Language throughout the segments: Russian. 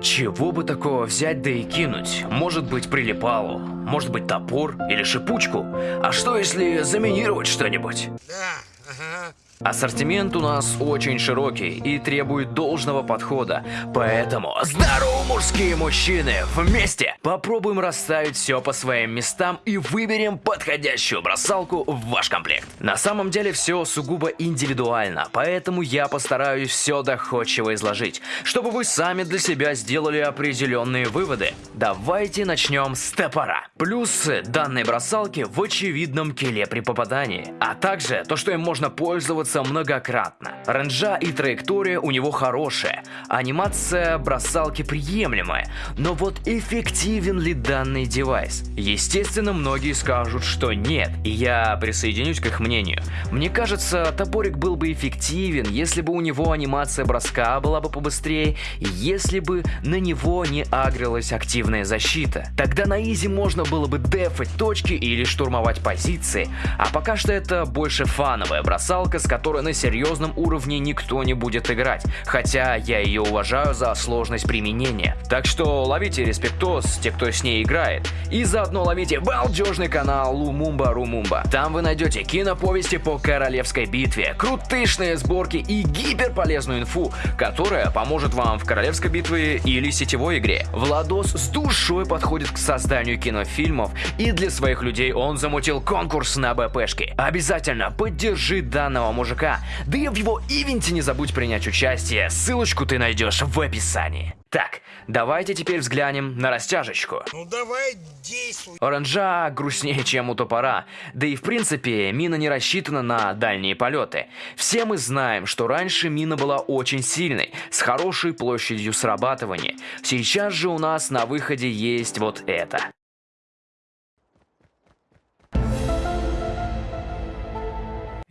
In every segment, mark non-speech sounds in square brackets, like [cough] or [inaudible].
Чего бы такого взять да и кинуть? Может быть прилипалу, может быть топор или шипучку? А что если заминировать что-нибудь? Да, ага. Ассортимент у нас очень широкий и требует должного подхода, поэтому здорово, мужские мужчины! Вместе попробуем расставить все по своим местам и выберем подходящую бросалку в ваш комплект. На самом деле все сугубо индивидуально, поэтому я постараюсь все доходчиво изложить, чтобы вы сами для себя сделали определенные выводы. Давайте начнем с топора. Плюсы данной бросалки в очевидном киле при попадании, а также то, что им можно пользоваться многократно. Ренджа и траектория у него хорошая, анимация бросалки приемлемая, но вот эффективен ли данный девайс? Естественно, многие скажут, что нет, и я присоединюсь к их мнению. Мне кажется, топорик был бы эффективен, если бы у него анимация броска была бы побыстрее, и если бы на него не агрилась активная защита. Тогда на изи можно было бы дефать точки или штурмовать позиции, а пока что это больше фановая бросалка, с которой которой на серьезном уровне никто не будет играть, хотя я ее уважаю за сложность применения. Так что ловите респектос, те, кто с ней играет, и заодно ловите балдежный канал Лумумба Румумба. Там вы найдете киноповести по королевской битве, крутышные сборки и гиперполезную инфу, которая поможет вам в королевской битве или сетевой игре. Владос с душой подходит к созданию кинофильмов, и для своих людей он замутил конкурс на БПшки. Обязательно поддержи данного мужика. Да и в его ивенте не забудь принять участие, ссылочку ты найдешь в описании. Так, давайте теперь взглянем на растяжечку. Ну давай, действуй. Оранжа грустнее, чем у топора. Да и в принципе, мина не рассчитана на дальние полеты. Все мы знаем, что раньше мина была очень сильной, с хорошей площадью срабатывания. Сейчас же у нас на выходе есть вот это.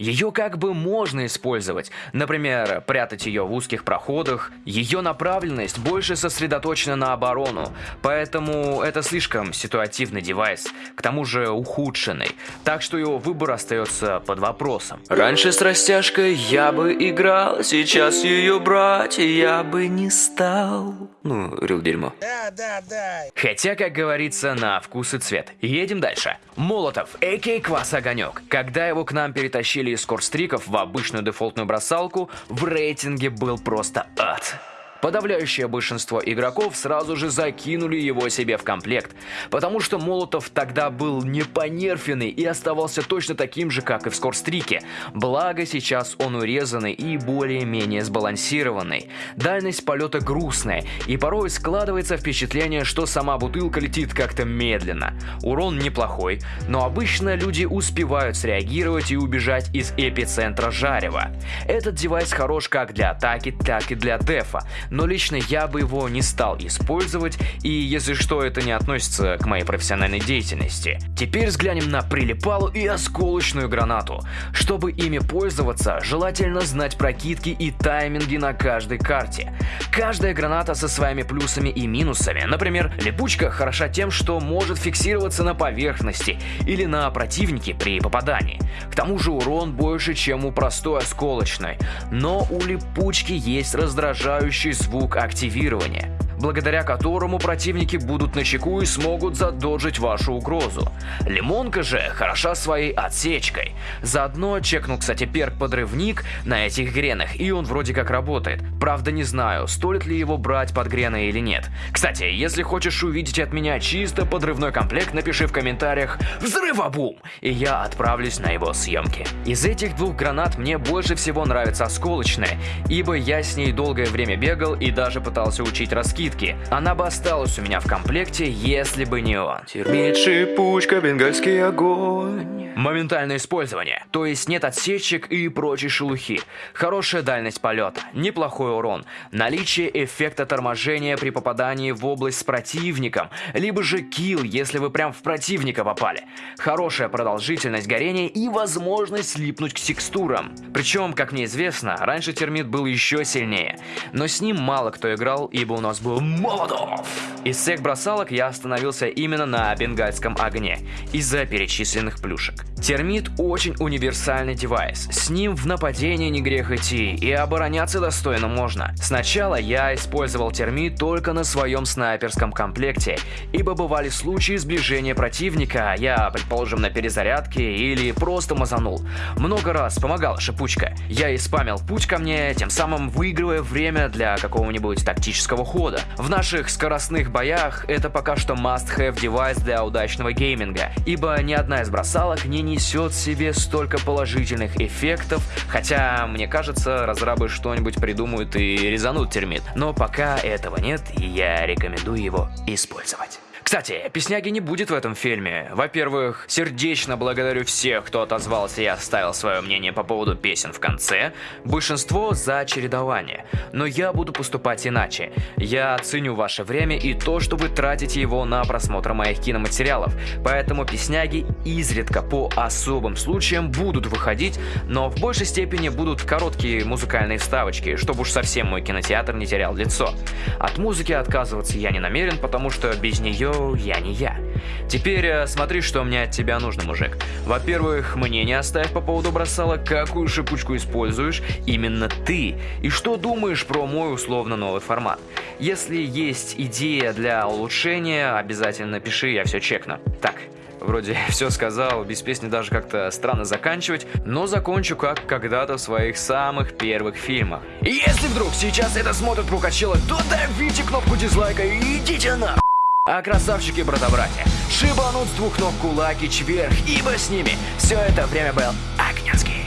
Ее как бы можно использовать, например, прятать ее в узких проходах. Ее направленность больше сосредоточена на оборону, поэтому это слишком ситуативный девайс, к тому же ухудшенный, так что его выбор остается под вопросом. Раньше с растяжкой я бы играл, сейчас ее брать я бы не стал. Ну, рил дерьмо. Да, да, да. Хотя, как говорится, на вкус и цвет. Едем дальше. Молотов, а.к.а. Квас Огонек. Когда его к нам перетащили из скорстриков в обычную дефолтную бросалку, в рейтинге был просто ад. Подавляющее большинство игроков сразу же закинули его себе в комплект, потому что Молотов тогда был не понерфенный и оставался точно таким же, как и в Скорстрике. Благо сейчас он урезанный и более-менее сбалансированный. Дальность полета грустная, и порой складывается впечатление, что сама бутылка летит как-то медленно. Урон неплохой, но обычно люди успевают среагировать и убежать из эпицентра жарева. Этот девайс хорош как для атаки, так и для дефа, но лично я бы его не стал использовать, и если что, это не относится к моей профессиональной деятельности. Теперь взглянем на прилипалу и осколочную гранату. Чтобы ими пользоваться, желательно знать прокидки и тайминги на каждой карте. Каждая граната со своими плюсами и минусами. Например, липучка хороша тем, что может фиксироваться на поверхности или на противнике при попадании. К тому же урон больше, чем у простой осколочной. Но у липучки есть раздражающий звук активирования благодаря которому противники будут на чеку и смогут задоджить вашу угрозу. Лимонка же хороша своей отсечкой. Заодно чекнул, кстати, перк подрывник на этих гренах, и он вроде как работает. Правда не знаю, стоит ли его брать под грены или нет. Кстати, если хочешь увидеть от меня чисто подрывной комплект, напиши в комментариях «Взрывобум!» и я отправлюсь на его съемки. Из этих двух гранат мне больше всего нравится осколочная, ибо я с ней долгое время бегал и даже пытался учить раскид скидки. Она бы осталась у меня в комплекте, если бы не он. Термит, шипучка, бенгальский огонь. Моментальное использование, то есть нет отсечек и прочей шелухи. Хорошая дальность полета, неплохой урон, наличие эффекта торможения при попадании в область с противником, либо же килл, если вы прям в противника попали. Хорошая продолжительность горения и возможность слипнуть к текстурам. Причем, как мне известно, раньше термит был еще сильнее, но с ним мало кто играл, ибо у нас был Молотов. Из всех бросалок я остановился именно на бенгальском огне, из-за перечисленных плюшек. Термит очень универсальный девайс. С ним в нападение не грех идти, и обороняться достойно можно. Сначала я использовал термит только на своем снайперском комплекте, ибо бывали случаи сближения противника, я, предположим, на перезарядке или просто мазанул. Много раз помогала шипучка. Я и спамил путь ко мне, тем самым выигрывая время для какого-нибудь тактического хода. В наших скоростных боях это пока что must-have девайс для удачного гейминга, ибо ни одна из бросалок не несет в себе столько положительных эффектов, хотя, мне кажется, разрабы что-нибудь придумают и резанут термит. Но пока этого нет, я рекомендую его использовать. Кстати, Песняги не будет в этом фильме. Во-первых, сердечно благодарю всех, кто отозвался и оставил свое мнение по поводу песен в конце. Большинство за чередование. Но я буду поступать иначе. Я ценю ваше время и то, что вы тратите его на просмотр моих киноматериалов. Поэтому Песняги изредка по особым случаям будут выходить, но в большей степени будут короткие музыкальные вставочки, чтобы уж совсем мой кинотеатр не терял лицо. От музыки отказываться я не намерен, потому что без нее я не я. Теперь э, смотри, что мне от тебя нужно, мужик. Во-первых, мнение оставь по поводу бросала, какую шипучку используешь именно ты, и что думаешь про мой условно новый формат. Если есть идея для улучшения, обязательно пиши, я все чекну. Так, Вроде [laughs] все сказал, без песни даже как-то странно заканчивать, но закончу как когда-то в своих самых первых фильмах. Если вдруг сейчас это смотрит Пукачела, то давите кнопку дизлайка и идите на... А красавчики брата-братья, шибанут с двух ног кулаки вверх, ибо с ними все это время был Огненский.